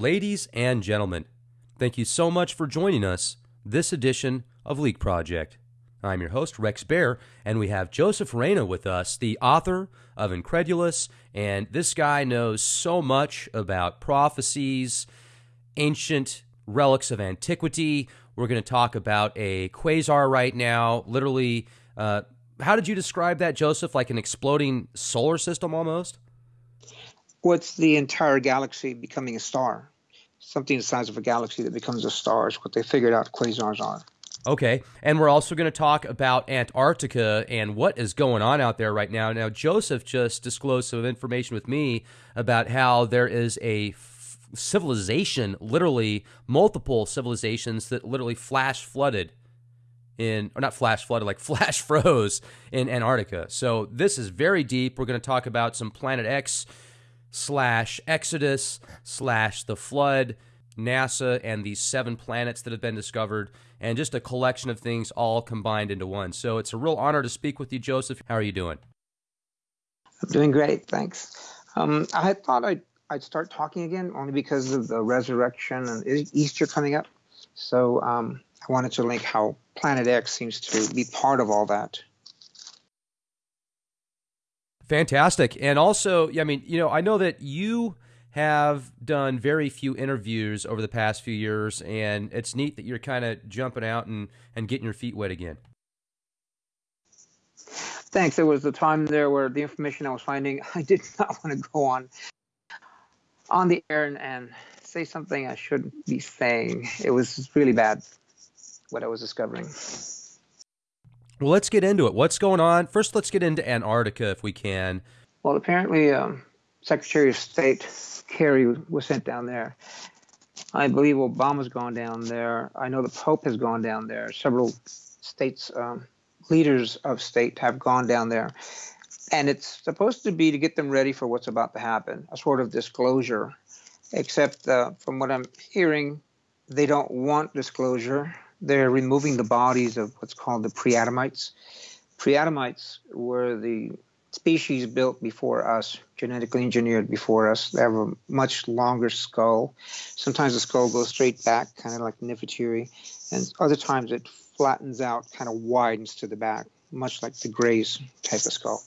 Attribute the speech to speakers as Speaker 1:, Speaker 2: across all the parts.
Speaker 1: Ladies and gentlemen, thank you so much for joining us this edition of Leak Project. I'm your host, Rex Bear, and we have Joseph Reyna with us, the author of Incredulous. And this guy knows so much about prophecies, ancient relics of antiquity. We're going to talk about a quasar right now. Literally, uh, how did you describe that, Joseph? Like an exploding solar system almost?
Speaker 2: what's the entire galaxy becoming a star? Something the size of a galaxy that becomes a star is what they figured out quasars are.
Speaker 1: Okay. And we're also going to talk about Antarctica and what is going on out there right now. Now, Joseph just disclosed some information with me about how there is a civilization, literally multiple civilizations that literally flash flooded in, or not flash flooded, like flash froze in Antarctica. So this is very deep. We're going to talk about some Planet X slash Exodus slash the flood, NASA, and these seven planets that have been discovered, and just a collection of things all combined into one. So it's a real honor to speak with you, Joseph. How are you doing?
Speaker 2: I'm doing great, thanks. Um, I thought I'd, I'd start talking again only because of the resurrection and Easter coming up. So um, I wanted to link how Planet X seems to be part of all that.
Speaker 1: Fantastic. And also, I mean, you know, I know that you have done very few interviews over the past few years, and it's neat that you're kind of jumping out and, and getting your feet wet again.
Speaker 2: Thanks. There was a time there where the information I was finding, I did not want to go on on the air and, and say something I shouldn't be saying. It was really bad what I was discovering.
Speaker 1: Well, let's get into it. What's going on? First, let's get into Antarctica if we can.
Speaker 2: Well, apparently, um, Secretary of State Kerry was sent down there. I believe Obama's gone down there. I know the Pope has gone down there. Several states, um, leaders of state have gone down there. And it's supposed to be to get them ready for what's about to happen, a sort of disclosure. Except uh, from what I'm hearing, they don't want disclosure they're removing the bodies of what's called the preadamites. Preadamites were the species built before us, genetically engineered before us. They have a much longer skull. Sometimes the skull goes straight back, kind of like Nefertiti, and other times it flattens out, kind of widens to the back, much like the Greys type of skull.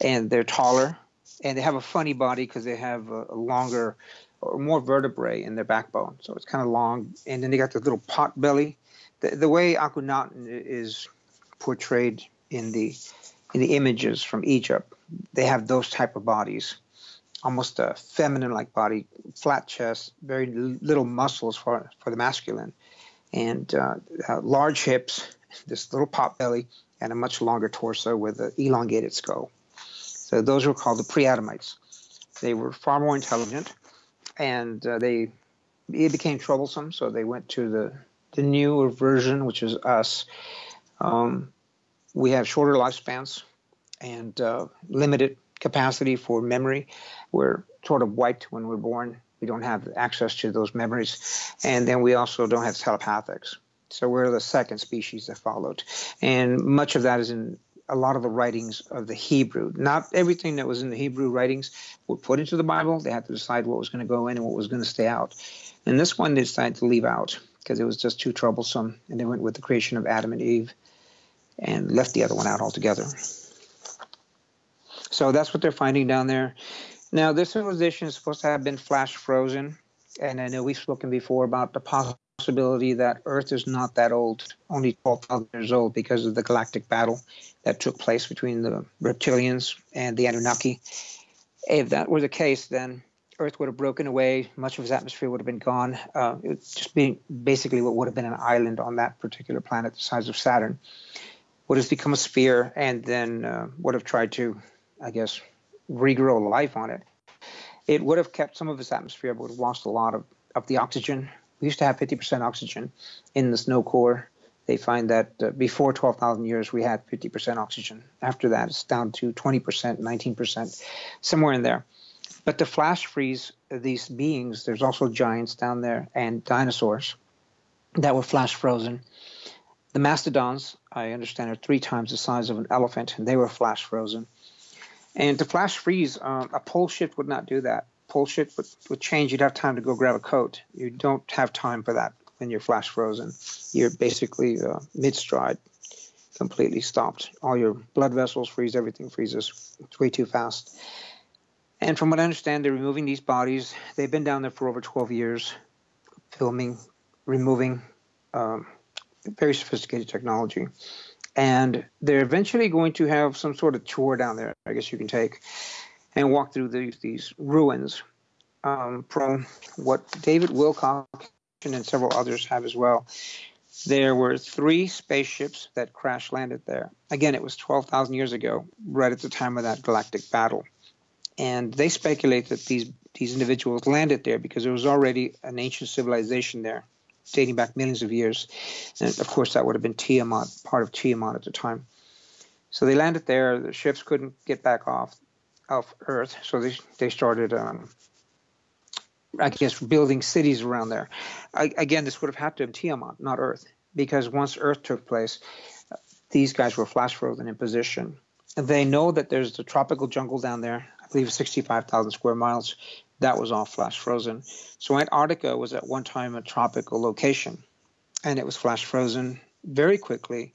Speaker 2: And they're taller, and they have a funny body because they have a, a longer or more vertebrae in their backbone. So it's kind of long, and then they got the little pot belly the, the way Akhenaten is portrayed in the in the images from Egypt, they have those type of bodies, almost a feminine-like body, flat chest, very little muscles for for the masculine, and uh, uh, large hips, this little pot belly, and a much longer torso with an elongated skull. So those were called the pre-Adamites. They were far more intelligent, and uh, they it became troublesome, so they went to the the newer version, which is us, um, we have shorter lifespans and uh, limited capacity for memory. We're sort of wiped when we're born. We don't have access to those memories. And then we also don't have telepathics. So we're the second species that followed. And much of that is in a lot of the writings of the Hebrew. Not everything that was in the Hebrew writings were put into the Bible. They had to decide what was going to go in and what was going to stay out. And this one they decided to leave out because it was just too troublesome. And they went with the creation of Adam and Eve and left the other one out altogether. So that's what they're finding down there. Now, this civilization is supposed to have been flash frozen. And I know we've spoken before about the possibility that Earth is not that old, only 12,000 years old because of the galactic battle that took place between the reptilians and the Anunnaki. If that were the case, then Earth would have broken away, much of its atmosphere would have been gone. Uh, it would just be basically what would have been an island on that particular planet, the size of Saturn, would have become a sphere and then uh, would have tried to, I guess, regrow life on it. It would have kept some of its atmosphere, but would have lost a lot of, of the oxygen. We used to have 50% oxygen in the snow core. They find that uh, before 12,000 years, we had 50% oxygen. After that, it's down to 20%, 19%, somewhere in there. But to flash freeze these beings, there's also giants down there and dinosaurs that were flash frozen. The mastodons, I understand, are three times the size of an elephant, and they were flash frozen. And to flash freeze, uh, a pole shift would not do that. pole shift would, would change, you'd have time to go grab a coat. You don't have time for that when you're flash frozen. You're basically uh, mid stride, completely stopped. All your blood vessels freeze, everything freezes. It's way too fast. And from what I understand, they're removing these bodies. They've been down there for over 12 years, filming, removing, um, very sophisticated technology. And they're eventually going to have some sort of tour down there, I guess you can take, and walk through these, these ruins um, from what David Wilcock and several others have as well. There were three spaceships that crash landed there. Again, it was 12,000 years ago, right at the time of that galactic battle and they speculate that these these individuals landed there because there was already an ancient civilization there, dating back millions of years, and of course that would have been Tiamat, part of Tiamat at the time. So they landed there. The ships couldn't get back off of Earth, so they they started. Um, I guess building cities around there. I, again, this would have had to have Tiamat, not Earth, because once Earth took place, these guys were flash frozen in position. And They know that there's the tropical jungle down there I believe 65,000 square miles. That was all flash frozen. So Antarctica was at one time a tropical location, and it was flash frozen very quickly.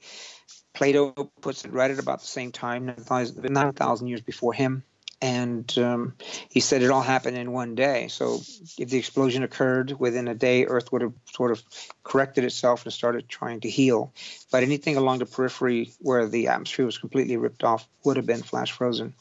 Speaker 2: Plato puts it right at about the same time, 9,000 years before him. And um, he said it all happened in one day. So if the explosion occurred within a day, Earth would have sort of corrected itself and started trying to heal. But anything along the periphery where the atmosphere was completely ripped off would have been flash frozen.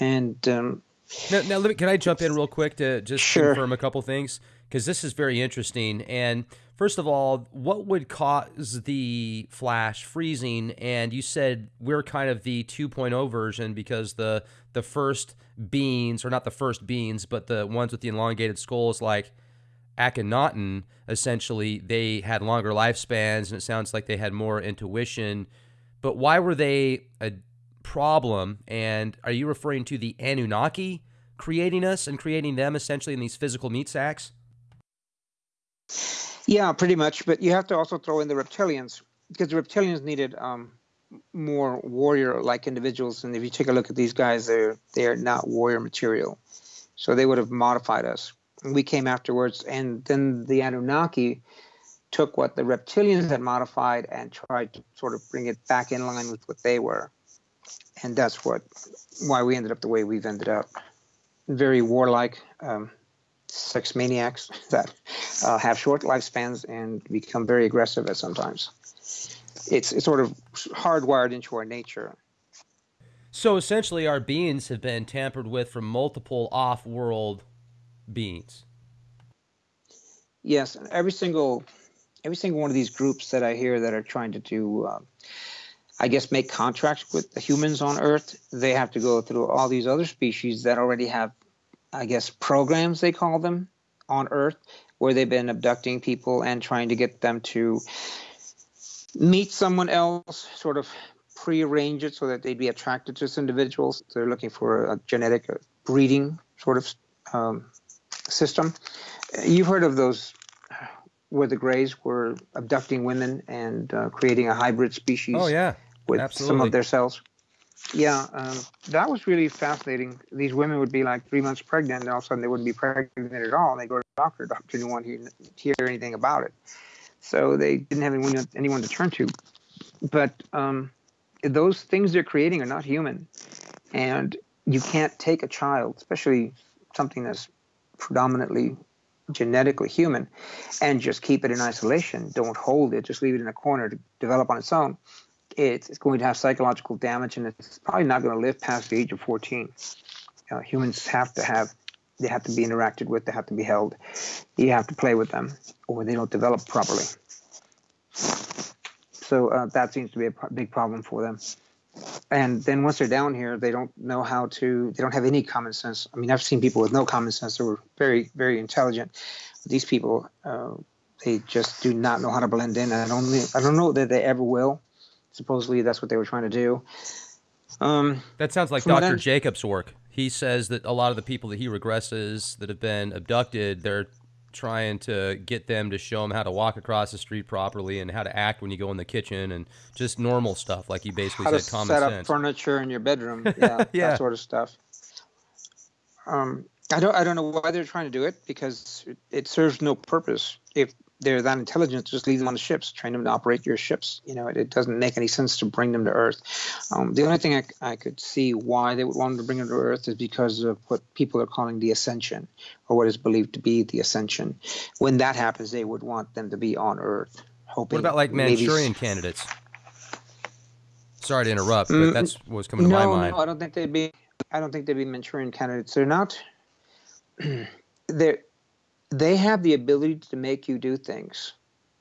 Speaker 2: And um,
Speaker 1: now, now me, can I jump in real quick to just
Speaker 2: sure.
Speaker 1: confirm a couple things because this is very interesting. And first of all, what would cause the flash freezing? And you said we're kind of the 2.0 version because the the first beings, or not the first beings, but the ones with the elongated skulls, like Akhenaten, essentially they had longer lifespans, and it sounds like they had more intuition. But why were they a problem. And are you referring to the Anunnaki creating us and creating them essentially in these physical meat sacks?
Speaker 2: Yeah, pretty much. But you have to also throw in the reptilians because the reptilians needed um, more warrior-like individuals. And if you take a look at these guys, they're they're not warrior material, so they would have modified us. We came afterwards, and then the Anunnaki took what the reptilians had modified and tried to sort of bring it back in line with what they were and that's what why we ended up the way we've ended up. Very warlike, um, sex maniacs that uh, have short lifespans and become very aggressive at sometimes. It's it's sort of hardwired into our nature.
Speaker 1: So essentially, our beings have been tampered with from multiple off-world beings.
Speaker 2: Yes, every single every single one of these groups that I hear that are trying to do. Uh, I guess, make contracts with the humans on Earth, they have to go through all these other species that already have, I guess, programs, they call them, on Earth, where they've been abducting people and trying to get them to meet someone else, sort of prearrange it so that they'd be attracted to this individuals. They're looking for a genetic breeding sort of um, system. You've heard of those where the Greys were abducting women and uh, creating a hybrid species.
Speaker 1: Oh yeah,
Speaker 2: with
Speaker 1: Absolutely.
Speaker 2: some of their cells. Yeah, um, that was really fascinating. These women would be like three months pregnant, and all of a sudden they wouldn't be pregnant at all. And they go to the doctor, the doctor didn't want to hear anything about it. So they didn't have anyone, anyone to turn to. But um, those things they're creating are not human. And you can't take a child, especially something that's predominantly genetically human, and just keep it in isolation. Don't hold it, just leave it in a corner to develop on its own it's going to have psychological damage and it's probably not going to live past the age of 14. Uh, humans have to have, they have to be interacted with, they have to be held. You have to play with them or they don't develop properly. So uh, that seems to be a big problem for them. And then once they're down here, they don't know how to, they don't have any common sense. I mean, I've seen people with no common sense who were very, very intelligent. These people, uh, they just do not know how to blend in. And I don't, I don't know that they ever will supposedly that's what they were trying to do. Um,
Speaker 1: that sounds like Dr. Jacobs' work. He says that a lot of the people that he regresses that have been abducted, they're trying to get them to show them how to walk across the street properly and how to act when you go in the kitchen and just normal stuff, like he basically
Speaker 2: how
Speaker 1: said,
Speaker 2: to
Speaker 1: common
Speaker 2: set
Speaker 1: sense.
Speaker 2: up furniture in your bedroom, yeah,
Speaker 1: yeah.
Speaker 2: that sort of stuff. Um, I don't I don't know why they're trying to do it because it, it serves no purpose. If they're that intelligent, just leave them on the ships, train them to operate your ships. You know, it, it doesn't make any sense to bring them to Earth. Um, the only thing I, I could see why they would want to bring them to Earth is because of what people are calling the ascension, or what is believed to be the ascension. When that happens, they would want them to be on Earth. Hoping
Speaker 1: what about like Manchurian maybe... candidates? Sorry to interrupt, but mm, that's what's coming
Speaker 2: no,
Speaker 1: to my mind.
Speaker 2: No, I don't think they'd be. I don't think they'd be Manchurian candidates. They're not. they're they have the ability to make you do things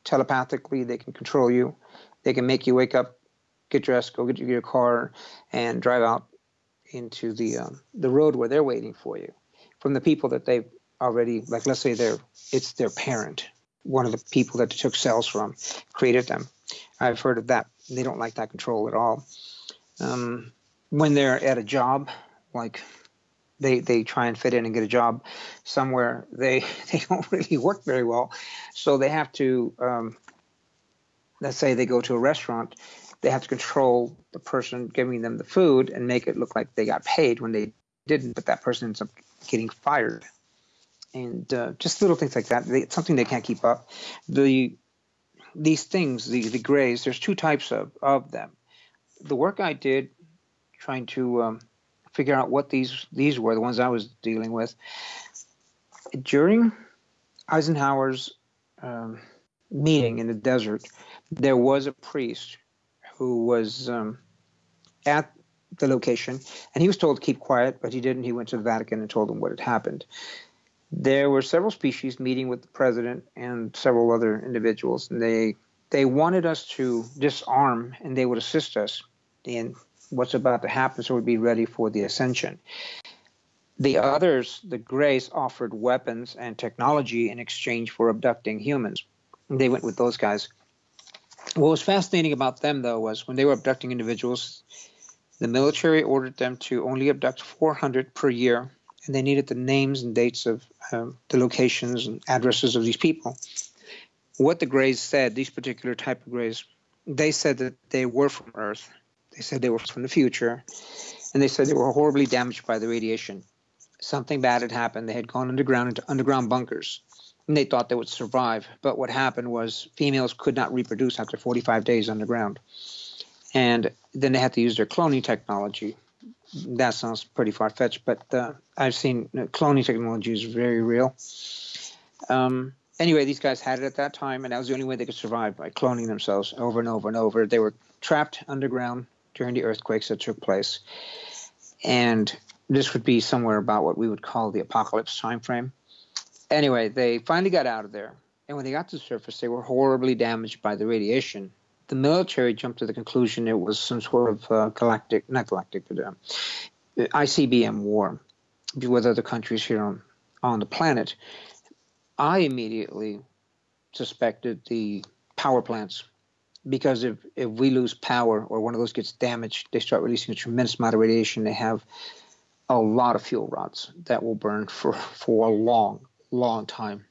Speaker 2: telepathically. They can control you. They can make you wake up, get dressed, go get your car, and drive out into the um, the road where they're waiting for you. From the people that they've already, like let's say they're it's their parent, one of the people that they took cells from, created them. I've heard of that. They don't like that control at all. Um, when they're at a job, like they they try and fit in and get a job somewhere they they don't really work very well. So they have to um, let's say they go to a restaurant they have to control the person giving them the food and make it look like they got paid when they didn't but that person ends up getting fired. And uh, just little things like that they, it's something they can't keep up. The these things the, the grays there's two types of, of them. The work i did trying to um, figure out what these these were, the ones I was dealing with. During Eisenhower's um, meeting in the desert, there was a priest who was um, at the location, and he was told to keep quiet, but he didn't. He went to the Vatican and told them what had happened. There were several species meeting with the president and several other individuals, and they they wanted us to disarm, and they would assist us in what's about to happen so we'd be ready for the ascension. The others, the Greys, offered weapons and technology in exchange for abducting humans. They went with those guys. What was fascinating about them, though, was when they were abducting individuals, the military ordered them to only abduct 400 per year, and they needed the names and dates of the locations and addresses of these people. What the Greys said, these particular type of Greys, they said that they were from Earth they said they were from the future, and they said they were horribly damaged by the radiation. Something bad had happened. They had gone underground into underground bunkers, and they thought they would survive. But what happened was females could not reproduce after 45 days underground, and then they had to use their cloning technology. That sounds pretty far fetched, but uh, I've seen uh, cloning technology is very real. Um, anyway, these guys had it at that time, and that was the only way they could survive by cloning themselves over and over and over. They were trapped underground during the earthquakes that took place. And this would be somewhere about what we would call the apocalypse time frame. Anyway, they finally got out of there. And when they got to the surface, they were horribly damaged by the radiation. The military jumped to the conclusion it was some sort of uh, galactic, not galactic, but uh, ICBM war with other countries here on, on the planet. I immediately suspected the power plants because if, if we lose power or one of those gets damaged, they start releasing a tremendous amount of radiation. They have a lot of fuel rods that will burn for, for a long, long time.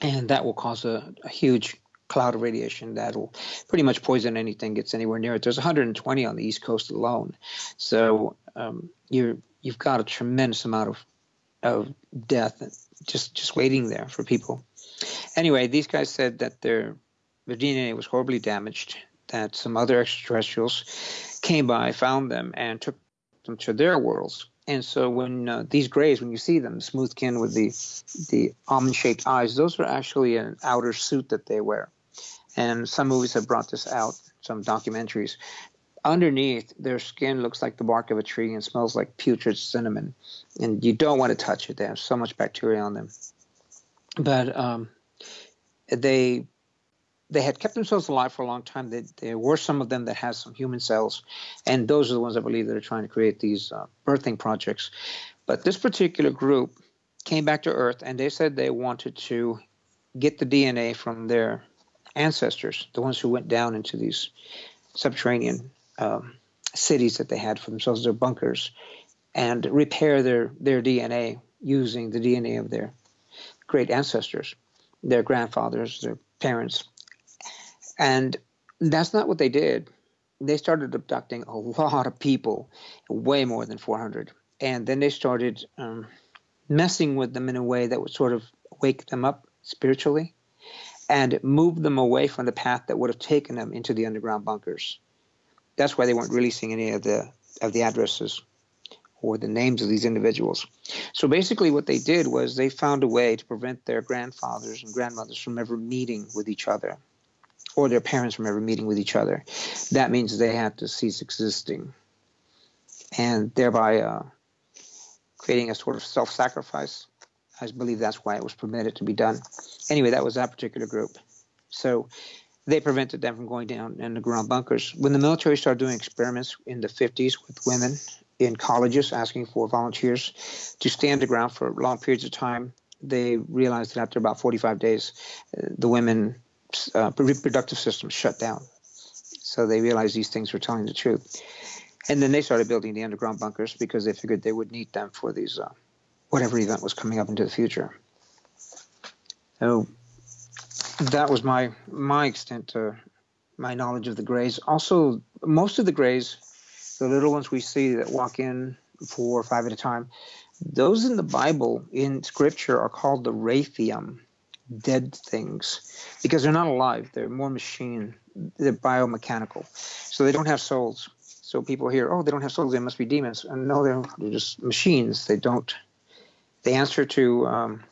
Speaker 2: And that will cause a, a huge cloud of radiation that'll pretty much poison anything gets anywhere near it. There's 120 on the East Coast alone, so um, you're you've got a tremendous amount of of death just just waiting there for people. Anyway, these guys said that they're their DNA was horribly damaged, that some other extraterrestrials came by, found them, and took them to their worlds. And so when uh, these grays, when you see them, smooth skin with the the almond-shaped eyes, those are actually an outer suit that they wear. And some movies have brought this out, some documentaries. Underneath, their skin looks like the bark of a tree and smells like putrid cinnamon. And you don't want to touch it. They have so much bacteria on them. But um, they they had kept themselves alive for a long time. They, there were some of them that had some human cells, and those are the ones I believe that are trying to create these uh, birthing projects. But this particular group came back to Earth, and they said they wanted to get the DNA from their ancestors, the ones who went down into these subterranean um, cities that they had for themselves, their bunkers, and repair their their DNA using the DNA of their great ancestors, their grandfathers, their parents, and that's not what they did. They started abducting a lot of people, way more than 400. And then they started um, messing with them in a way that would sort of wake them up spiritually and move them away from the path that would have taken them into the underground bunkers. That's why they weren't releasing any of the of the addresses or the names of these individuals. So basically, what they did was they found a way to prevent their grandfathers and grandmothers from ever meeting with each other or their parents from ever meeting with each other. That means they had to cease existing and thereby uh, creating a sort of self sacrifice. I believe that's why it was permitted to be done. Anyway, that was that particular group. So they prevented them from going down in the ground bunkers. When the military started doing experiments in the 50s with women in colleges asking for volunteers to stay underground for long periods of time, they realized that after about 45 days, uh, the women uh, reproductive system shut down. So they realized these things were telling the truth. And then they started building the underground bunkers because they figured they would need them for these uh, whatever event was coming up into the future. So that was my my extent to my knowledge of the Greys. Also, most of the Greys, the little ones we see that walk in four or five at a time, those in the Bible in Scripture are called the Rathium dead things because they're not alive. They're more machine. They're biomechanical, so they don't have souls. So people hear, oh, they don't have souls. They must be demons. And no, they're, they're just machines. They don't. They answer to, um,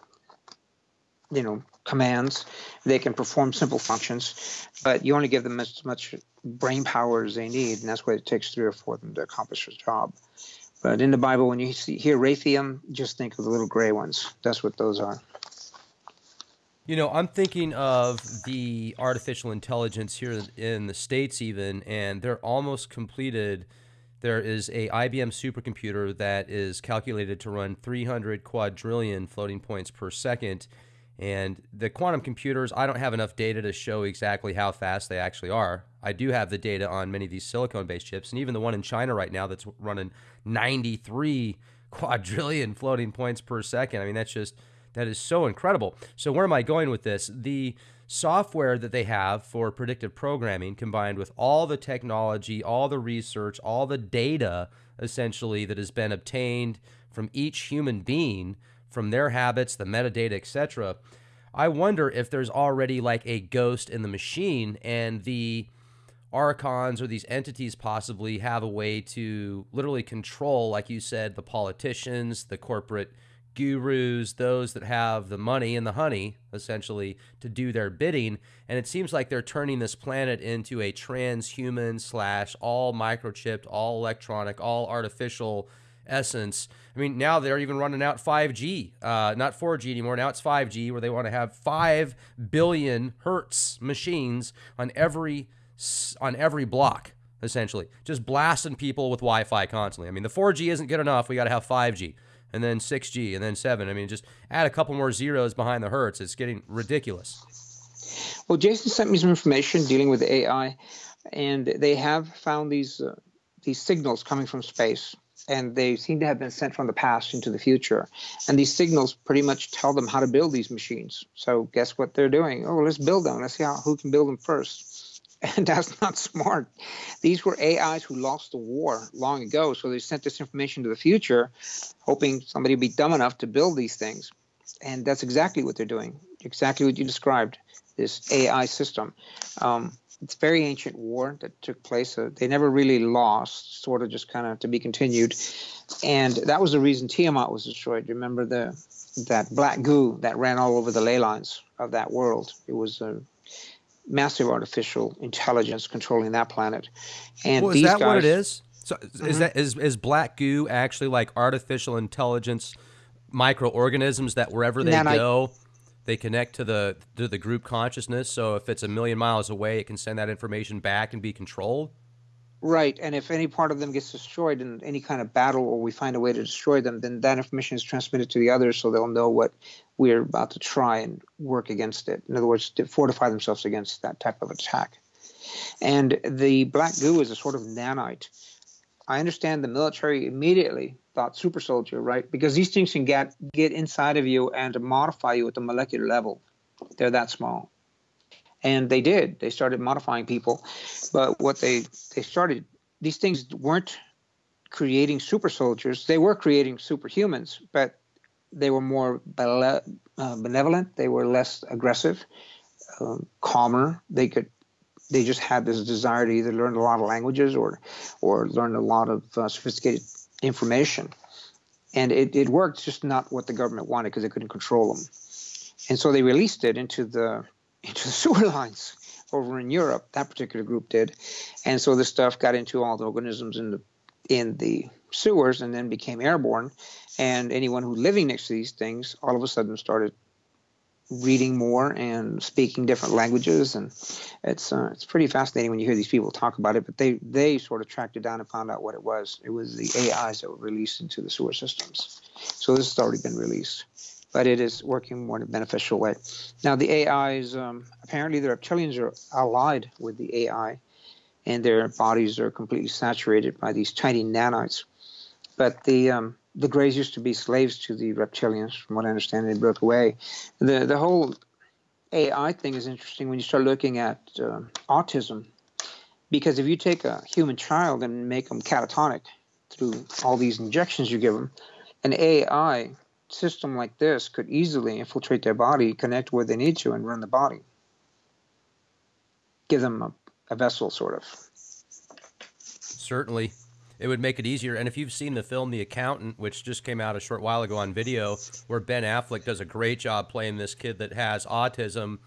Speaker 2: you know, commands. They can perform simple functions, but you only give them as much brain power as they need, and that's why it takes three or four of them to accomplish the job. But in the Bible, when you see, hear Rathium, just think of the little gray ones. That's what those are.
Speaker 1: You know, I'm thinking of the artificial intelligence here in the states, even, and they're almost completed. There is a IBM supercomputer that is calculated to run 300 quadrillion floating points per second. And the quantum computers, I don't have enough data to show exactly how fast they actually are. I do have the data on many of these silicon based chips, and even the one in China right now that's running 93 quadrillion floating points per second. I mean, that's just that is so incredible. So, where am I going with this? The software that they have for predictive programming combined with all the technology, all the research, all the data essentially that has been obtained from each human being, from their habits, the metadata, etc. I wonder if there's already like a ghost in the machine and the archons or these entities possibly have a way to literally control, like you said, the politicians, the corporate gurus, those that have the money and the honey, essentially, to do their bidding. And it seems like they're turning this planet into a transhuman slash all microchipped, all electronic, all artificial essence. I mean, now they're even running out 5G, uh, not 4G anymore. Now it's 5G, where they want to have 5 billion hertz machines on every on every block essentially just blasting people with wi-fi constantly i mean the 4g isn't good enough we got to have 5g and then 6G, and then 7. I mean, just add a couple more zeros behind the hertz. It's getting ridiculous.
Speaker 2: Well, Jason sent me some information dealing with AI, and they have found these uh, these signals coming from space, and they seem to have been sent from the past into the future. And these signals pretty much tell them how to build these machines. So guess what they're doing? Oh, let's build them. Let's see how who can build them first. And that's not smart. These were AIs who lost the war long ago, so they sent this information to the future, hoping somebody would be dumb enough to build these things. And that's exactly what they're doing, exactly what you described this AI system. Um, it's very ancient war that took place. Uh, they never really lost, sort of just kind of to be continued. And that was the reason Tiamat was destroyed. Remember the that black goo that ran all over the ley lines of that world? It was a massive artificial intelligence controlling that planet.
Speaker 1: And well, is that guys, what it is? So mm-hmm. is that is is black goo actually like artificial intelligence microorganisms that wherever they go, I, they connect to the to the group consciousness. So if it's a million miles away, it can send that information back and be controlled.
Speaker 2: Right, and if any part of them gets destroyed in any kind of battle, or we find a way to destroy them, then that information is transmitted to the others, so they'll know what we're about to try and work against it. In other words, to fortify themselves against that type of attack. And the black goo is a sort of nanite. I understand the military immediately thought super soldier, right? Because these things can get get inside of you and modify you at the molecular level. They're that small and they did. They started modifying people, but what they they started these things weren't creating super soldiers. They were creating superhumans, but they were more uh, benevolent. They were less aggressive, um, calmer. They could they just had this desire to either learn a lot of languages or or learn a lot of uh, sophisticated information. And it, it worked, just not what the government wanted because they couldn't control them. And so they released it into the into the sewer lines over in Europe. That particular group did, and so this stuff got into all the organisms in the in the sewers and then became airborne. And anyone who living next to these things all of a sudden started reading more and speaking different languages, and it's uh, it's pretty fascinating when you hear these people talk about it. But they they sort of tracked it down and found out what it was. It was the AIs that were released into the sewer systems. So this has already been released, but it is working more in a beneficial way. Now the AIs um, apparently the reptilians are allied with the AI, and their bodies are completely saturated by these tiny nanites. But the um, the Greys used to be slaves to the reptilians, from what I understand. They broke away. The the whole AI thing is interesting when you start looking at uh, autism, because if you take a human child and make them catatonic through all these injections you give them, an AI system like this could easily infiltrate their body, connect where they need to, and run the body. Give them a, a vessel, sort of.
Speaker 1: Certainly it would make it easier. And if you've seen the film The Accountant, which just came out a short while ago on video, where Ben Affleck does a great job playing this kid that has autism,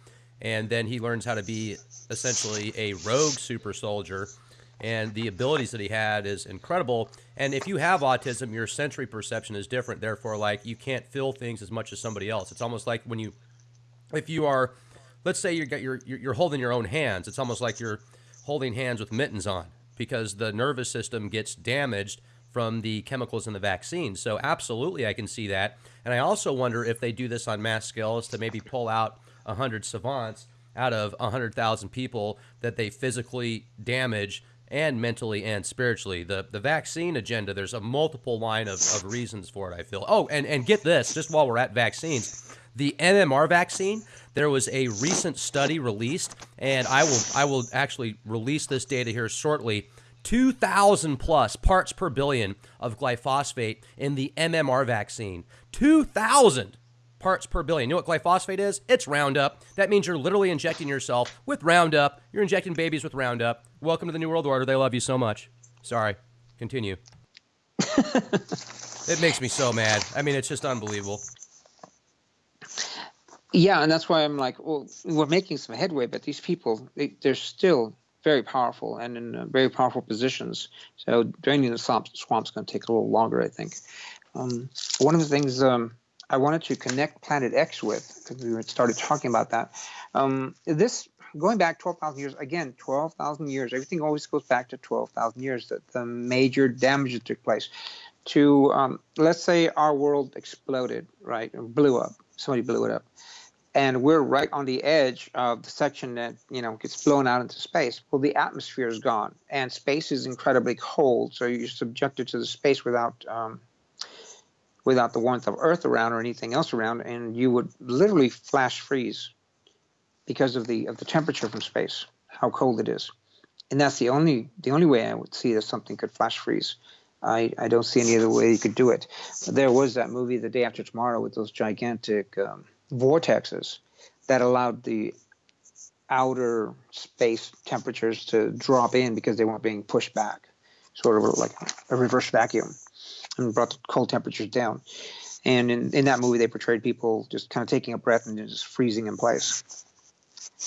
Speaker 1: and then he learns how to be essentially a rogue super soldier. And the abilities that he had is incredible. And if you have autism, your sensory perception is different. Therefore, like you can't feel things as much as somebody else. It's almost like when you, if you are, let's say you're you're you're holding your own hands. It's almost like you're holding hands with mittens on because the nervous system gets damaged from the chemicals in the vaccine. So absolutely, I can see that. And I also wonder if they do this on mass scales to maybe pull out 100 savants out of 100,000 people that they physically damage and mentally and spiritually. The the vaccine agenda, there's a multiple line of, of reasons for it, I feel. Oh, and, and get this, just while we're at vaccines, the MMR vaccine, there was a recent study released, and I will I will actually release this data here shortly. 2,000 plus parts per billion of glyphosate in the MMR vaccine. 2,000 parts per billion. You know what glyphosate is? It's Roundup. That means you're literally injecting yourself with Roundup. You're injecting babies with Roundup. Welcome to the New World Order. They love you so much. Sorry. Continue. it makes me so mad. I mean, it's just unbelievable.
Speaker 2: Yeah, and that's why I'm like, well, we're making some headway, but these people, they, they're still very powerful and in uh, very powerful positions. So draining the swamp, swamp's going to take a little longer, I think. Um, one of the things um, I wanted to connect Planet X with, because we started talking about that, um, this going back 12,000 years, again, 12,000 years, everything always goes back to 12,000 years, that the major damage that took place. To, um, let's say our world exploded, right, blew up. Somebody blew it up and we're right on the edge of the section that you know gets blown out into space well the atmosphere is gone and space is incredibly cold so you're subjected to the space without um, without the warmth of earth around or anything else around and you would literally flash freeze because of the of the temperature from space how cold it is. And that's the only the only way i would see that something could flash freeze. I, I don't see any other way you could do it. There was that movie, The Day After Tomorrow, with those gigantic um, vortexes that allowed the outer space temperatures to drop in because they weren't being pushed back, sort of like a reverse vacuum, and brought the cold temperatures down. And in, in that movie, they portrayed people just kind of taking a breath and just freezing in place.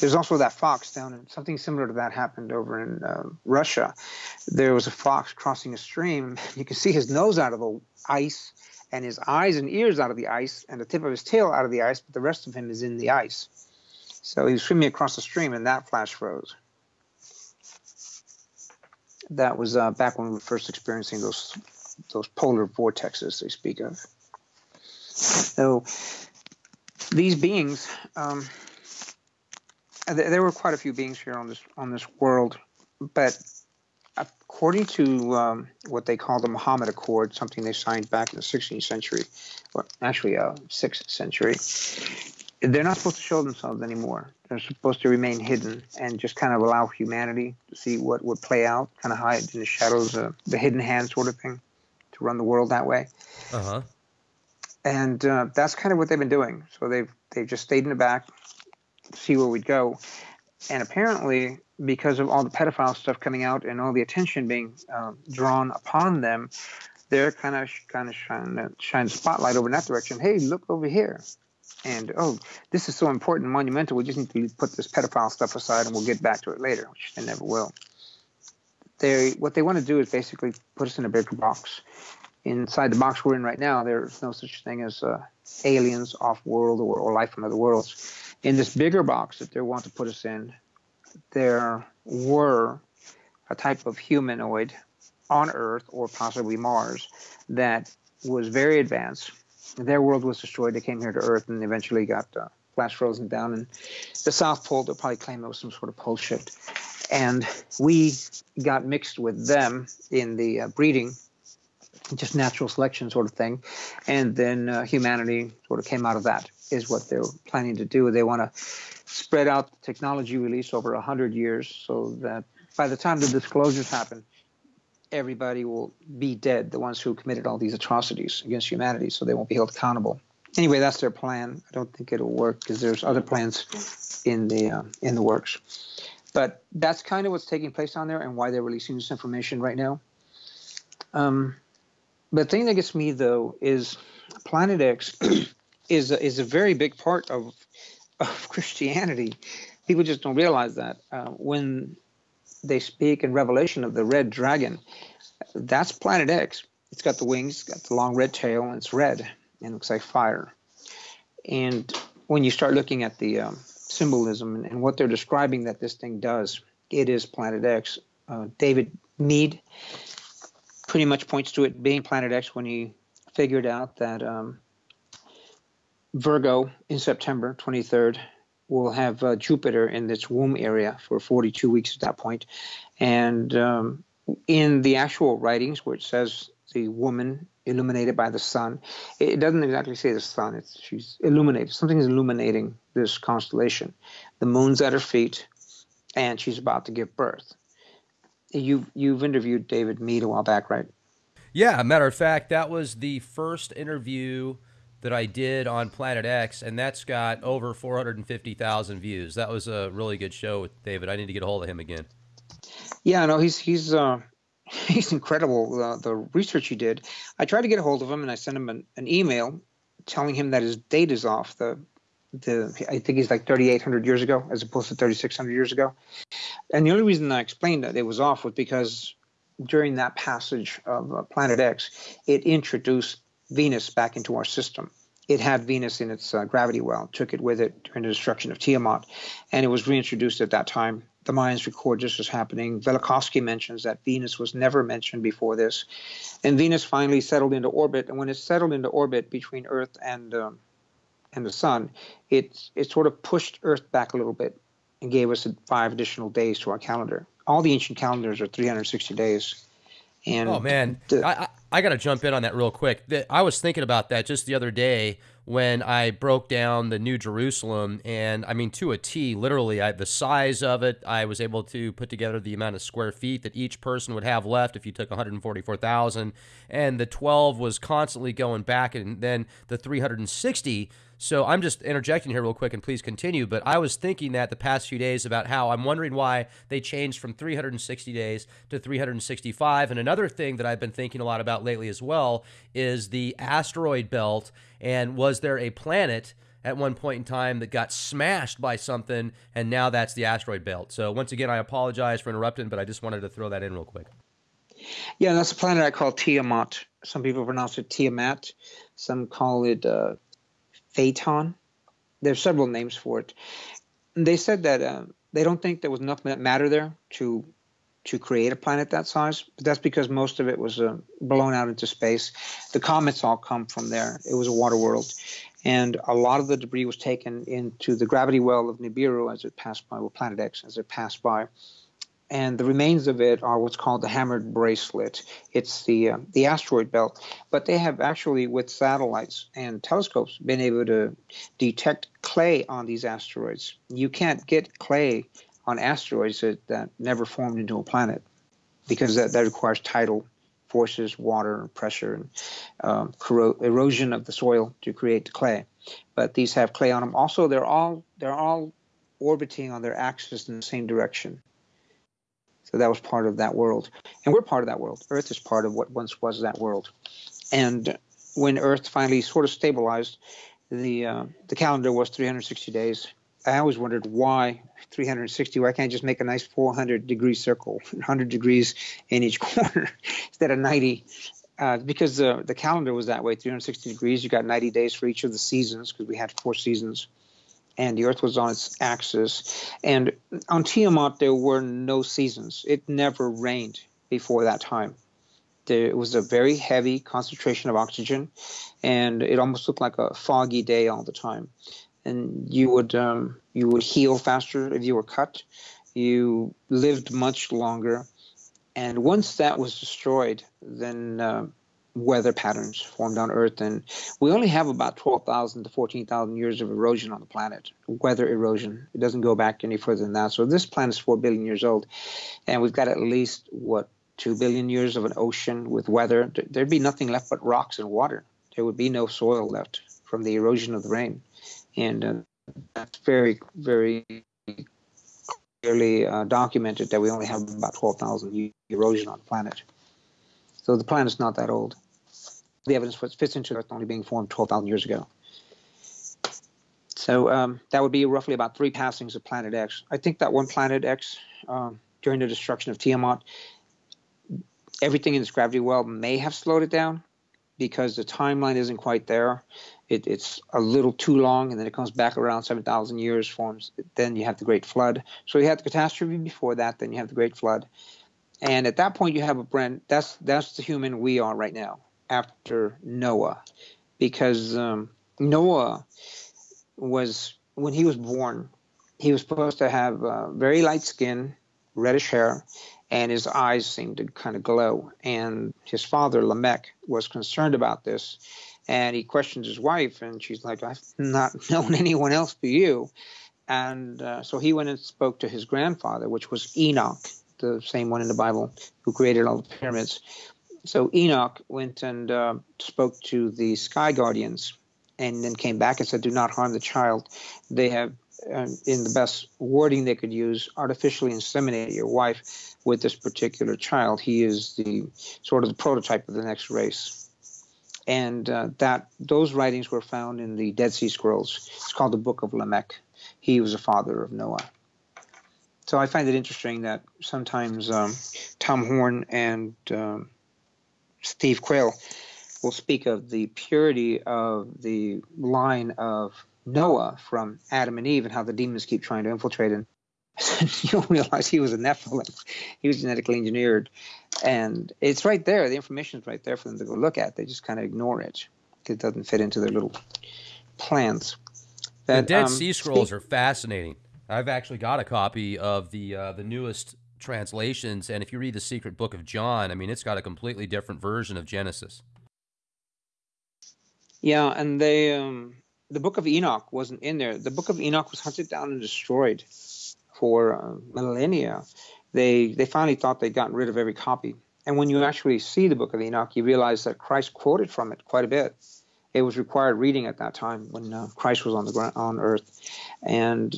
Speaker 2: There's also that fox down, and something similar to that happened over in uh, Russia. There was a fox crossing a stream. You can see his nose out of the ice and his eyes and ears out of the ice and the tip of his tail out of the ice, but the rest of him is in the ice. So he was swimming across the stream and that flash froze. That was uh, back when we were first experiencing those those polar vortexes they speak of. So these beings, um, there were quite a few beings here on this on this world, but according to um, what they call the Muhammad Accord, something they signed back in the 16th century, or actually uh, 6th century, they're not supposed to show themselves anymore. They're supposed to remain hidden and just kind of allow humanity to see what would play out, kind of hide in the shadows, uh, the hidden hand sort of thing, to run the world that way. Uh huh. and uh, that's kind of what they've been doing. So they've they've just stayed in the back, see where we'd go, and apparently because of all the pedophile stuff coming out and all the attention being uh, drawn upon them, they're kind of kind of shine shine spotlight over in that direction. Hey, look over here. And oh, this is so important, monumental. We just need to put this pedophile stuff aside, and we'll get back to it later, which they never will. They what they want to do is basically put us in a bigger box. Inside the box we're in right now, there's no such thing as uh, aliens, off-world, or, or life from other worlds. In this bigger box that they want to put us in, there were a type of humanoid on Earth or possibly Mars that was very advanced. Their world was destroyed. They came here to Earth and eventually got uh, flash frozen down. And the South Pole, they'll probably claim it was some sort of pole shift. And we got mixed with them in the uh, breeding, just natural selection sort of thing. And then uh, humanity sort of came out of that, is what they're planning to do. They want to spread out the technology release over 100 years so that by the time the disclosures happen, everybody will be dead, the ones who committed all these atrocities against humanity, so they won't be held accountable. Anyway, that's their plan. I don't think it'll work because there's other plans in the uh, in the works. But that's kind of what's taking place on there and why they're releasing this information right now. Um, the thing that gets me though is Planet X is a, is a very big part of of Christianity. People just don't realize that uh, when they speak in Revelation of the red dragon, that's Planet X. It's got the wings, got the long red tail, and it's red and looks like fire. And when you start looking at the um, symbolism and, and, what they're describing that this thing does, it is Planet X. Uh, David Meade pretty much points to it being Planet X when he figured out that um, Virgo in September 23rd will have uh, Jupiter in its womb area for 42 weeks at that point. And um, in the actual writings where it says the woman illuminated by the sun, it doesn't exactly say the sun. It's she's illuminated. Something is illuminating this constellation. The moon's at her feet, and she's about to give birth. You've you've interviewed David Meade a while back, right?
Speaker 1: Yeah, matter of fact, that was the first interview that I did on Planet X, and that's got over 450,000 views. That was a really good show with David. I need to get a hold of him again.
Speaker 2: Yeah, no, he's he's uh, he's incredible. Uh, the research he did. I tried to get a hold of him, and I sent him an, an email telling him that his date is off. The the I think he's like 3,800 years ago, as opposed to 3,600 years ago. And the only reason I explained that it was off was because during that passage of uh, Planet X, it introduced Venus back into our system. It had Venus in its uh, gravity well, took it with it during the destruction of Tiamat, and it was reintroduced at that time. The Mayans record this as happening. Velikovsky mentions that Venus was never mentioned before this, and Venus finally settled into orbit. And when it settled into orbit between Earth and um, and the Sun, it it sort of pushed Earth back a little bit and gave us five additional days to our calendar. All the ancient calendars are 360 days. And
Speaker 1: oh man, the, I, I got to jump in on that real quick. I was thinking about that just the other day when I broke down the New Jerusalem, and I mean to a T, literally, I, the size of it. I was able to put together the amount of square feet that each person would have left if you took 144,000, and the 12 was constantly going back, and then the 360 so I'm just interjecting here real quick and please continue. But I was thinking that the past few days about how I'm wondering why they changed from 360 days to 365. And another thing that I've been thinking a lot about lately as well is the asteroid belt. And was there a planet? at one point in time that got smashed by something, and now that's the asteroid belt. So once again, I apologize for interrupting, but I just wanted to throw that in real quick.
Speaker 2: Yeah, that's a planet I call Tiamat. Some people pronounce it Tiamat. Some call it uh, Phaeton. There's several names for it. They said that uh, they don't think there was enough matter there to to create a planet that size, but that's because most of it was uh, blown out into space. The comets all come from there. It was a water world, and a lot of the debris was taken into the gravity well of Nibiru as it passed by, well, Planet X as it passed by and the remains of it are what's called the hammered bracelet. It's the uh, the asteroid belt, but they have actually, with satellites and telescopes, been able to detect clay on these asteroids. You can't get clay on asteroids that, that never formed into a planet because that, that requires tidal forces, water, pressure, and um, corro- erosion of the soil to create the clay. But these have clay on them. Also, they're all they're all orbiting on their axis in the same direction. So that was part of that world, and we're part of that world. Earth is part of what once was that world. And when Earth finally sort of stabilized, the uh, the calendar was 360 days. I always wondered why 360. Why can't I just make a nice 400 degree circle, 100 degrees in each corner instead of 90? Uh, because the the calendar was that way, 360 degrees. You got 90 days for each of the seasons because we had four seasons, and the Earth was on its axis. And on Tiamat there were no seasons. It never rained before that time. There was a very heavy concentration of oxygen, and it almost looked like a foggy day all the time. And you would um, you would heal faster if you were cut. You lived much longer and once that was destroyed, then uh, weather patterns formed on Earth. And we only have about 12,000 to 14,000 years of erosion on the planet, weather erosion. It doesn't go back any further than that. So this planet is 4 billion years old. And we've got at least, what, 2 billion years of an ocean with weather. There'd be nothing left but rocks and water. There would be no soil left from the erosion of the rain. And uh, that's very, very clearly uh, documented that we only have about 12,000 years erosion on the planet. So the planet's not that old. The evidence fits into Earth only being formed 12,000 years ago. So um, that would be roughly about three passings of Planet X. I think that one Planet X, um, during the destruction of Tiamat, everything in this gravity well may have slowed it down because the timeline isn't quite there it, it's a little too long, and then it comes back around 7,000 years, forms. Then you have the Great Flood. So you had the catastrophe before that, then you have the Great Flood. And at that point, you have a brand. That's that's the human we are right now after Noah, because um, Noah was when he was born, he was supposed to have uh, very light skin, reddish hair, and his eyes seemed to kind of glow. And his father Lamech was concerned about this, and he questions his wife, and she's like, "I've not known anyone else but you." And uh, so he went and spoke to his grandfather, which was Enoch, the same one in the Bible who created all the pyramids. So Enoch went and uh, spoke to the sky guardians, and then came back and said, "Do not harm the child. They have." Uh, in the best wording they could use, artificially inseminate your wife with this particular child. He is the sort of the prototype of the next race and uh, that those writings were found in the Dead Sea Scrolls. It's called the Book of Lamech. He was a father of Noah. So I find it interesting that sometimes um, Tom Horn and um, Steve Quayle will speak of the purity of the line of Noah from Adam and Eve and how the demons keep trying to infiltrate and you don't realize he was a Nephilim. He was genetically engineered. And it's right there. The information is right there for them to go look at. They just kind of ignore it because it doesn't fit into their little plans.
Speaker 1: That, the Dead um, Sea Scrolls are fascinating. I've actually got a copy of the uh, the newest translations, and if you read the Secret Book of John, I mean, it's got a completely different version of Genesis.
Speaker 2: Yeah, and they um, the Book of Enoch wasn't in there. The Book of Enoch was hunted down and destroyed for uh, millennia, they they finally thought they'd gotten rid of every copy. And when you actually see the Book of Enoch, you realize that Christ quoted from it quite a bit. It was required reading at that time when uh, Christ was on the ground on earth, and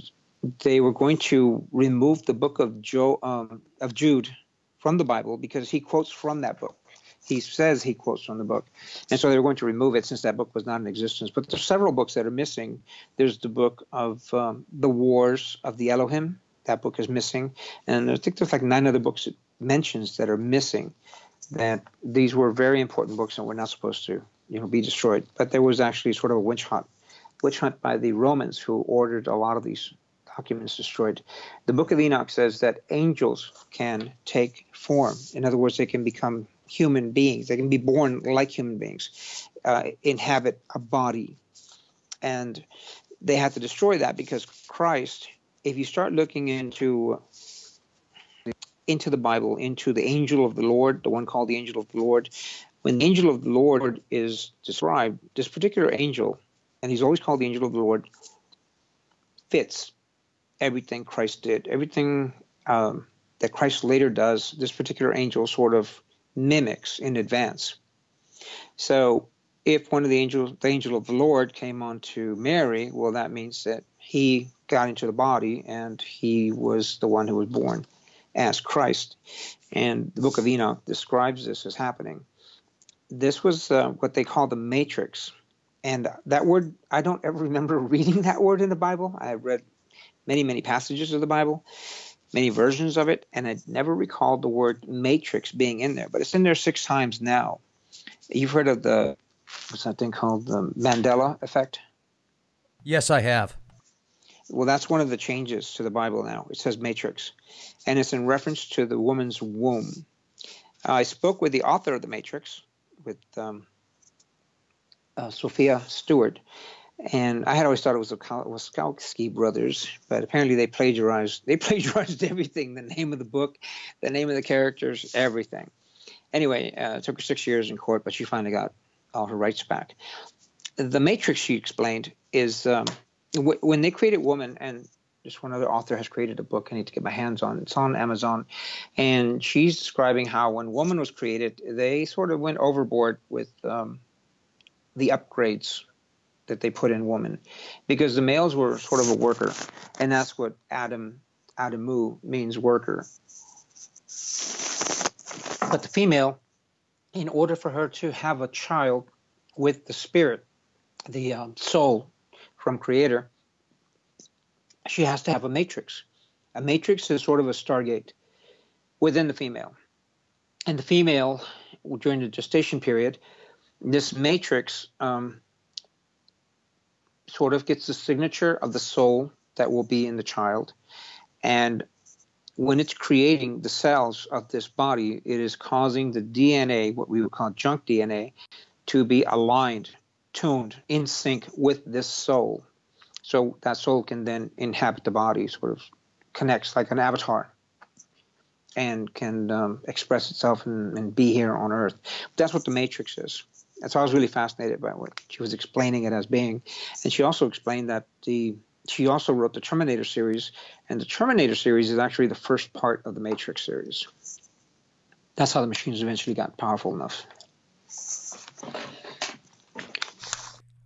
Speaker 2: they were going to remove the book of um, of Jude from the Bible because he quotes from that book. He says he quotes from the book, and so they were going to remove it since that book was not in existence. But there's several books that are missing. There's the book of um, the Wars of the Elohim, that book is missing. And I think there's like nine other books it mentions that are missing. That these were very important books and were not supposed to, you know, be destroyed. But there was actually sort of a witch hunt, witch hunt by the Romans who ordered a lot of these documents destroyed. The Book of Enoch says that angels can take form. In other words, they can become human beings. They can be born like human beings, uh, inhabit a body, and they had to destroy that because Christ if you start looking into into the Bible, into the angel of the Lord, the one called the angel of the Lord, when the angel of the Lord is described, this particular angel, and he's always called the angel of the Lord, fits everything Christ did, everything um, that Christ later does. This particular angel sort of mimics in advance. So if one of the angels, the angel of the Lord, came on to Mary, well, that means that he got into the body and he was the one who was born as Christ. And the book of Enoch describes this as happening. This was uh, what they call the matrix. And that word, I don't ever remember reading that word in the Bible. I read many, many passages of the Bible, many versions of it, and I never recalled the word matrix being in there, but it's in there six times now. You've heard of the, what's that thing called? The Mandela effect?
Speaker 1: Yes, I have.
Speaker 2: Well, that's one of the changes to the Bible now. It says matrix, and it's in reference to the woman's womb. I spoke with the author of the Matrix, with um, uh, Sophia Stewart, and I had always thought it was the Wachowski brothers, but apparently they plagiarized. They plagiarized everything: the name of the book, the name of the characters, everything. Anyway, uh, it took her six years in court, but she finally got all her rights back. The Matrix, she explained, is um, w- when they created Woman, and just one other author has created a book I need to get my hands on. It's on Amazon, and she's describing how when Woman was created, they sort of went overboard with um, the upgrades that they put in woman. Because the males were sort of a worker and that's what adam adamu means worker. But the female in order for her to have a child with the spirit the um, soul from creator she has to have a matrix. A matrix is sort of a stargate within the female. And the female during the gestation period this matrix um, sort of gets the signature of the soul that will be in the child. And when it's creating the cells of this body, it is causing the DNA, what we would call junk DNA, to be aligned, tuned, in sync with this soul. So that soul can then inhabit the body, sort of connects like an avatar and can um, express itself and, and, be here on earth. That's what the matrix is. That's why I was really fascinated by what she was explaining it as being. And she also explained that the she also wrote the Terminator series, and the Terminator series is actually the first part of the Matrix series. That's how the machines eventually got powerful enough.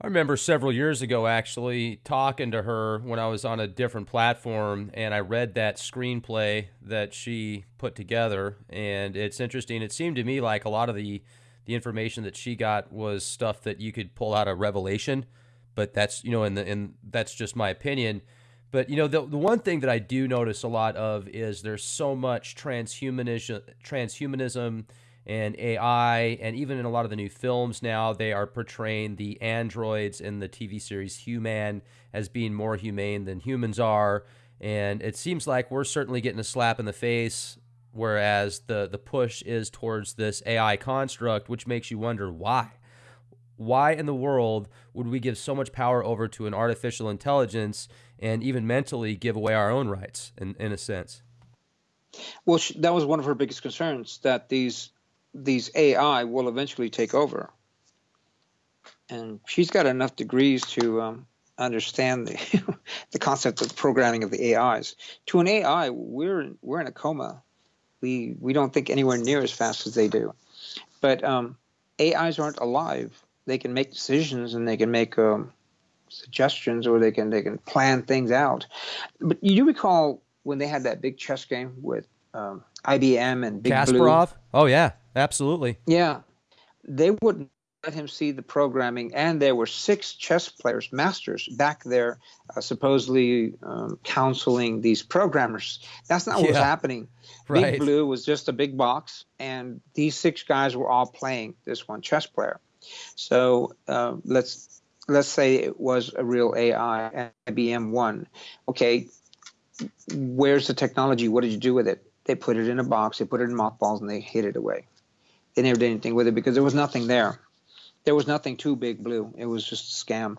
Speaker 1: I remember several years ago actually talking to her when I was on a different platform and I read that screenplay that she put together and it's interesting. It seemed to me like a lot of the the information that she got was stuff that you could pull out of Revelation, but that's you know, and that's just my opinion. But you know, the the one thing that I do notice a lot of is there's so much transhumanism, transhumanism and AI, and even in a lot of the new films now, they are portraying the androids in the TV series Human as being more humane than humans are. And it seems like we're certainly getting a slap in the face whereas the the push is towards this AI construct, which makes you wonder why. Why in the world would we give so much power over to an artificial intelligence and even mentally give away our own rights in, in a sense?
Speaker 2: Well, that was one of her biggest concerns that these these AI will eventually take over, and she's got enough degrees to um, understand the the concept of programming of the AIs. To an AI, we're we're in a coma we we don't think anywhere near as fast as they do. But um, AIs aren't alive. They can make decisions and they can make um, suggestions or they can they can plan things out. But you do recall when they had that big chess game with um, IBM and Big
Speaker 1: Kasparov?
Speaker 2: Blue?
Speaker 1: Oh yeah, absolutely.
Speaker 2: Yeah, they wouldn't let him see the programming, and there were six chess players, masters, back there, uh, supposedly um, counseling these programmers. That's not what yeah. was happening. Right. Big Blue was just a big box, and these six guys were all playing this one chess player. So uh, let's let's say it was a real AI, IBM one. Okay, where's the technology? What did you do with it? They put it in a box, they put it in mothballs, and they hid it away. They never did anything with it because there was nothing there there was nothing too big blue. It was just a scam,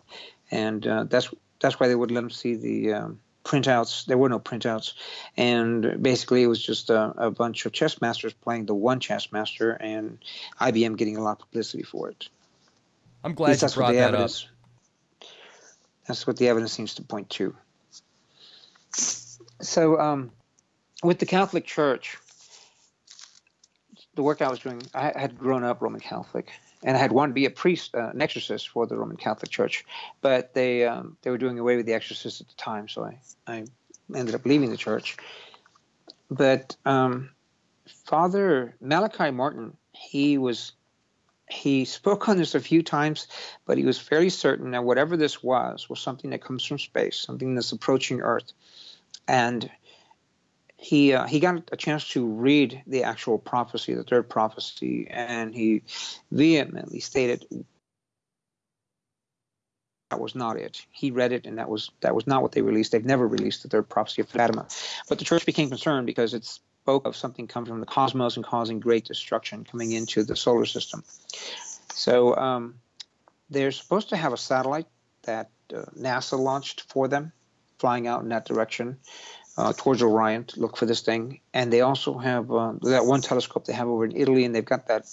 Speaker 2: and uh, that's that's why they would let them see the um, printouts. There were no printouts, and basically it was just a, a, bunch of chess masters playing the one chess master, and IBM getting a lot of publicity for it.
Speaker 1: I'm glad you brought that
Speaker 2: evidence,
Speaker 1: up.
Speaker 2: That's what the evidence seems to point to. So, um, with the Catholic Church, the work I was doing, I had grown up Roman Catholic, and I had wanted to be a priest, uh, an exorcist for the Roman Catholic Church, but they um, they were doing away with the exorcist at the time, so I, I ended up leaving the church. But um, Father Malachi Martin, he was he spoke on this a few times, but he was fairly certain that whatever this was was something that comes from space, something that's approaching Earth, and he uh, he got a chance to read the actual prophecy, the third prophecy, and he vehemently stated that was not it. He read it, and that was that was not what they released. They've never released the third prophecy of Fatima, but the church became concerned because it spoke of something coming from the cosmos and causing great destruction coming into the solar system. So um, they're supposed to have a satellite that uh, NASA launched for them, flying out in that direction uh, towards Orion to look for this thing. And they also have uh, that one telescope they have over in Italy, and they've got that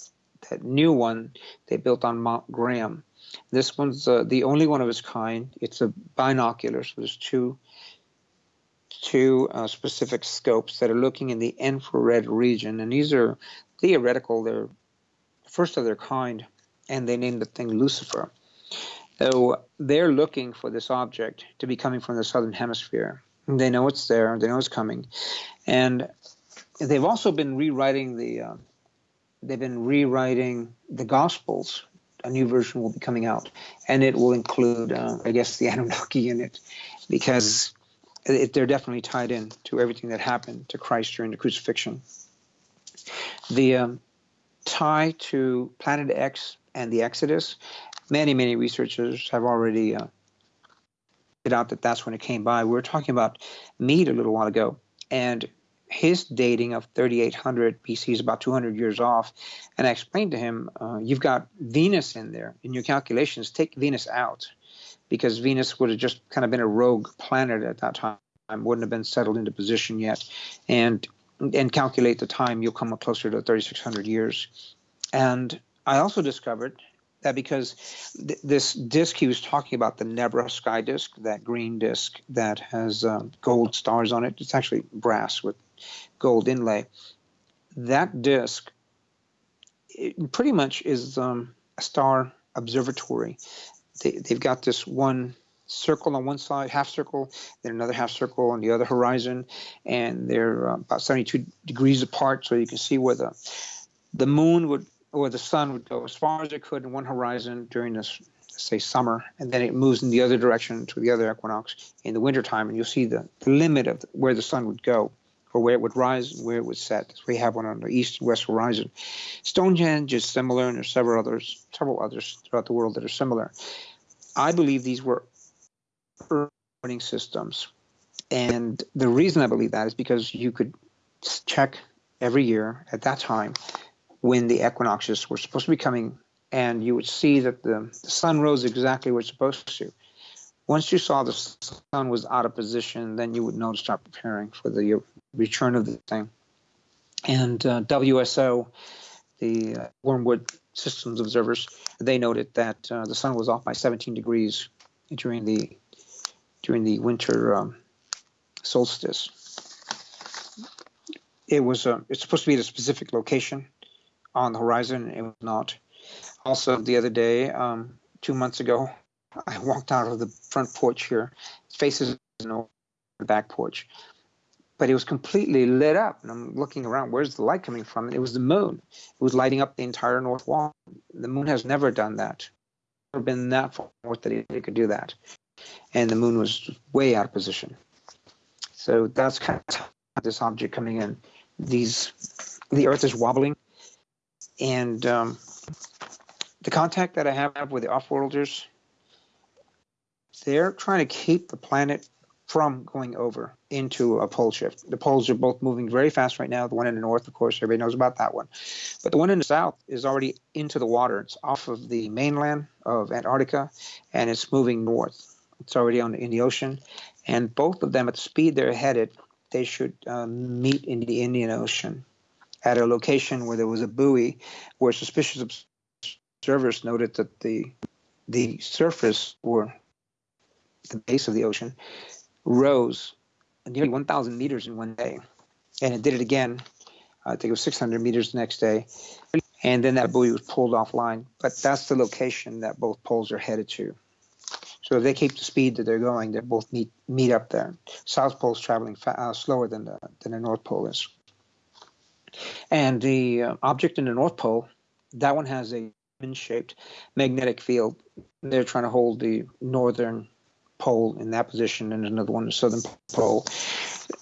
Speaker 2: that new one they built on Mount Graham. This one's uh, the only one of its kind. It's a binocular, so there's two two uh, specific scopes that are looking in the infrared region, and these are theoretical. They're first of their kind, and they named the thing Lucifer. So they're looking for this object to be coming from the southern hemisphere. They know it's there. They know it's coming, and they've also been rewriting the. Uh, they've been rewriting the Gospels. A new version will be coming out, and it will include, uh, I guess, the Anunnaki in it, because it, they're definitely tied in to everything that happened to Christ during the crucifixion. The um, tie to Planet X and the Exodus, many, many researchers have already uh, out that that's when it came by. We were talking about Meade a little while ago, and his dating of 3800 BC is about 200 years off. And I explained to him, uh, you've got Venus in there in your calculations. Take Venus out because Venus would have just kind of been a rogue planet at that time, wouldn't have been settled into position yet. And and calculate the time, you'll come up closer to 3600 years. And I also discovered that because th- this disk he was talking about, the Nebra sky disk, that green disk that has uh, gold stars on it, it's actually brass with gold inlay. That disk pretty much is um, a star observatory. They, they've got this one circle on one side, half circle, then another half circle on the other horizon, and they're uh, about 72 degrees apart, so you can see where the the moon would or the sun would go as far as it could in one horizon during this say summer and then it moves in the other direction to the other equinox in the wintertime and you'll see the, the limit of where the sun would go or where it would rise and where it would set. We have one on the east and west horizon. Stonehenge is similar, and there's several others, several others throughout the world that are similar. I believe these were earning systems, and the reason I believe that is because you could check every year at that time when the equinoxes were supposed to be coming, and you would see that the, the sun rose exactly where it's supposed to. Once you saw the sun was out of position, then you would know to start preparing for the return of the thing. And uh, WSO, the uh, Wormwood Systems observers, they noted that uh, the sun was off by 17 degrees during the during the winter um, solstice. It was uh, it's supposed to be at a specific location, on the horizon. It was not. Also, the other day, um, two months ago, I walked out of the front porch here. Faces the back porch, but it was completely lit up. And I'm looking around, where's the light coming from? And it was the moon. It was lighting up the entire north wall. The moon has never done that. Never been that far north that it could do that. And the moon was way out of position. So that's kind of this object coming in. These, the Earth is wobbling and um, the contact that I have with the offworlders, they're trying to keep the planet from going over into a pole shift. The poles are both moving very fast right now. The one in the north, of course, everybody knows about that one. But the one in the south is already into the water. It's off of the mainland of Antarctica and it's moving north. It's already on in the ocean. And both of them, at the speed they're headed, they should uh, meet in the Indian Ocean at a location where there was a buoy where suspicious observers noted that the the surface or the base of the ocean rose nearly 1,000 meters in one day. And it did it again I think it was 600 meters the next day. And then that buoy was pulled offline. But that's the location that both poles are headed to. So if they keep the speed that they're going, they both meet meet up there. South Pole is traveling fa- uh, slower than the than the North Pole is. And the uh, object in the North Pole, that one has a shaped magnetic field. They're trying to hold the northern pole in that position, and another one the southern pole.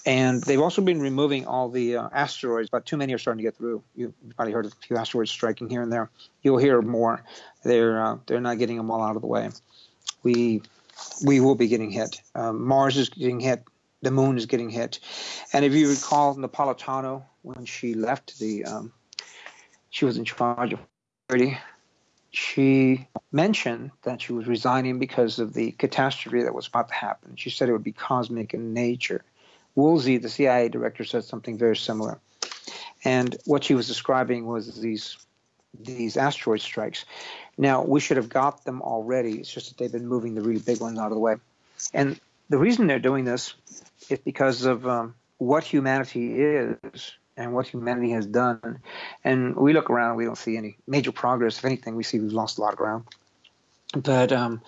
Speaker 2: And they've also been removing all the uh, asteroids, but too many are starting to get through. You've probably heard of a few asteroids striking here and there. You'll hear more. They're uh, they're not getting them all out of the way. We we will be getting hit. Um, Mars is getting hit. The moon is getting hit. And if you recall Napolitano when she left the, um, she was in charge of security she mentioned that she was resigning because of the catastrophe that was about to happen. She said it would be cosmic in nature. Woolsey, the CIA director, said something very similar. And what she was describing was these these asteroid strikes. Now we should have got them already. It's just that they've been moving the really big ones out of the way. And the reason they're doing this is because of um, what humanity is and what humanity has done. And we look around, we don't see any major progress. If anything, we see we've lost a lot of ground. But um,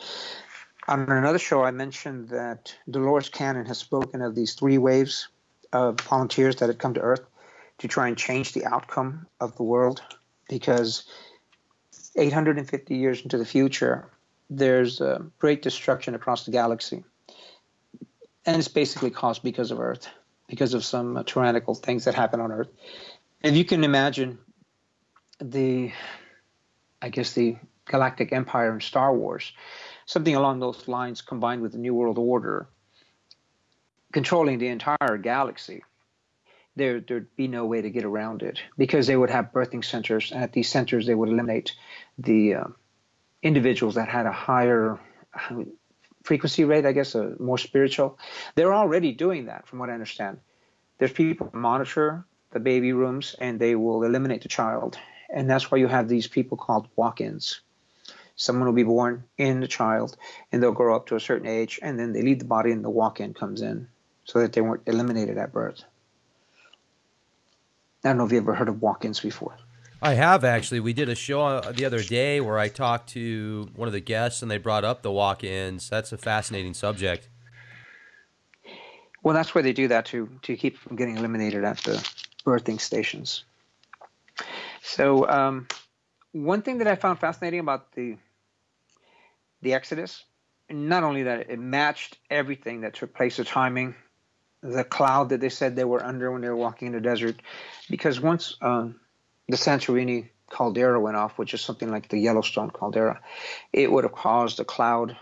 Speaker 2: on another show, I mentioned that Dolores Cannon has spoken of these three waves of volunteers that had come to Earth to try and change the outcome of the world because 850 years into the future, there's great destruction across the galaxy. And it's basically caused because of Earth because of some uh, tyrannical things that happen on Earth. And you can imagine the, I guess, the galactic empire in Star Wars, something along those lines combined with the New World Order, controlling the entire galaxy. There, there'd be no way to get around it because they would have birthing centers, and at these centers they would eliminate the uh, individuals that had a higher frequency rate, I guess, uh, more spiritual. They're already doing that, from what I understand. There's people monitor the baby rooms and they will eliminate the child. And that's why you have these people called walk ins. Someone will be born in the child and they'll grow up to a certain age and then they leave the body and the walk in comes in so that they weren't eliminated at birth. I don't know if you ever heard of walk ins before.
Speaker 1: I have actually. We did a show uh, the other day where I talked to one of the guests and they brought up the walk-ins. That's a fascinating subject.
Speaker 2: Well, that's why they do that to to keep from getting eliminated at the birthing stations. So, um, one thing that I found fascinating about the the Exodus, not only that it matched everything that took place, the timing, the cloud that they said they were under when they were walking in the desert, because once um, the Santorini caldera went off, which is something like the Yellowstone caldera, it would have caused a cloud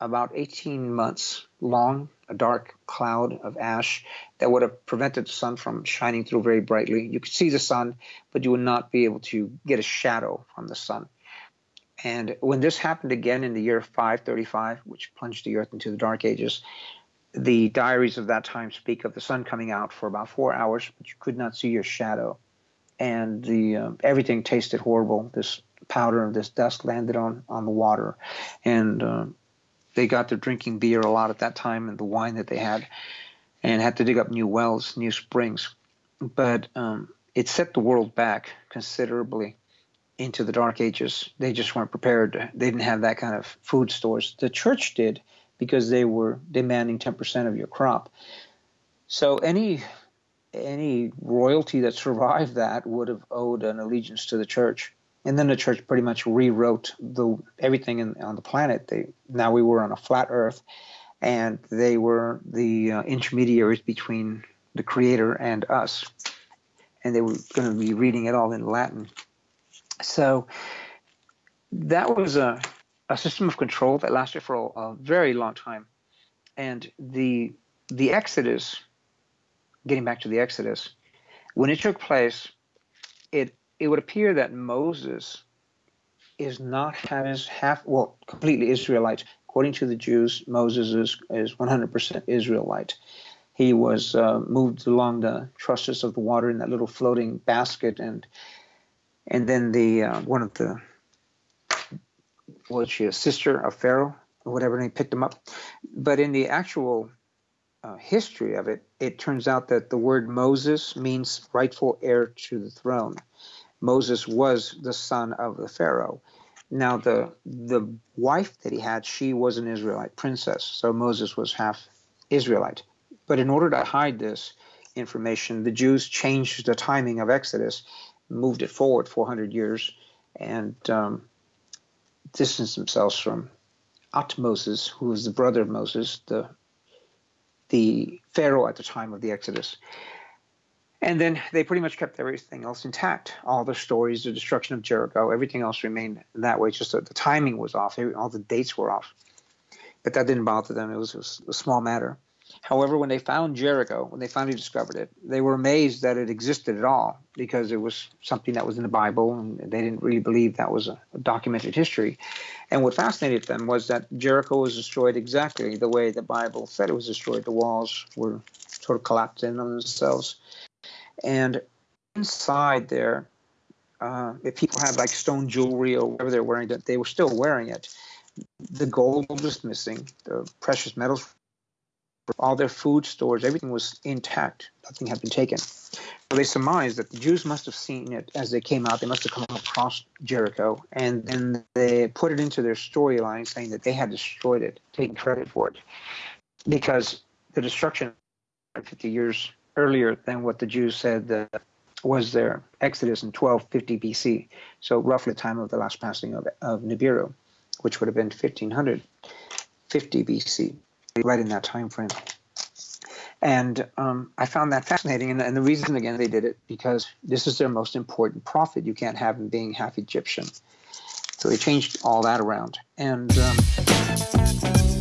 Speaker 2: about 18 months long, a dark cloud of ash that would have prevented the sun from shining through very brightly. You could see the sun, but you would not be able to get a shadow from the sun. And when this happened again in the year 535, which plunged the earth into the dark ages, the diaries of that time speak of the sun coming out for about four hours, but you could not see your shadow and the uh, everything tasted horrible. This powder, and this dust landed on on the water, and uh, they got to drinking beer a lot at that time and the wine that they had, and had to dig up new wells, new springs. But um, it set the world back considerably into the dark ages. They just weren't prepared. They didn't have that kind of food stores. The church did because they were demanding 10% of your crop. So any any royalty that survived that would have owed an allegiance to the church. And then the church pretty much rewrote the everything in, on the planet. They now we were on a flat Earth, and they were the uh, intermediaries between the Creator and us, and they were going to be reading it all in Latin. So that was a a system of control that lasted for a, a very long time, and the the Exodus getting back to the Exodus, when it took place, it it would appear that Moses is not half, half well completely Israelite. According to the Jews, Moses is is 100% Israelite. He was uh, moved along the trusses of the water in that little floating basket, and and then the uh, one of the was she a sister of Pharaoh or whatever, and he picked him up. But in the actual uh, history of it, it turns out that the word Moses means rightful heir to the throne. Moses was the son of the Pharaoh. Now the the wife that he had, she was an Israelite princess, so Moses was half Israelite. But in order to hide this information, the Jews changed the timing of Exodus, moved it forward 400 years, and um, distanced themselves from Moses, who was the brother of Moses, the the Pharaoh at the time of the Exodus. And then they pretty much kept everything else intact. All the stories, the destruction of Jericho, everything else remained that way. Just that the timing was off. All the dates were off. But that didn't bother them. It was, a small matter. However, when they found Jericho, when they finally discovered it, they were amazed that it existed at all because it was something that was in the Bible and they didn't really believe that was a documented history. And what fascinated them was that Jericho was destroyed exactly the way the Bible said it was destroyed. The walls were sort of collapsed in on themselves. And inside there, uh, if people had like stone jewelry or whatever they're wearing, that they were still wearing it. The gold was missing, the precious metals all their food stores, everything was intact. Nothing had been taken. So they surmised that the Jews must have seen it as they came out. They must have come across Jericho, and then they put it into their storyline, saying that they had destroyed it, taking credit for it, because the destruction 50 years earlier than what the Jews said was their Exodus in 1250 BC. So roughly the time of the last passing of, of Nibiru, which would have been 1550 BC right in that time frame. And um, I found that fascinating. And, and, the reason, again, they did it because this is their most important prophet. You can't have him being half Egyptian. So they changed all that around. And. Um,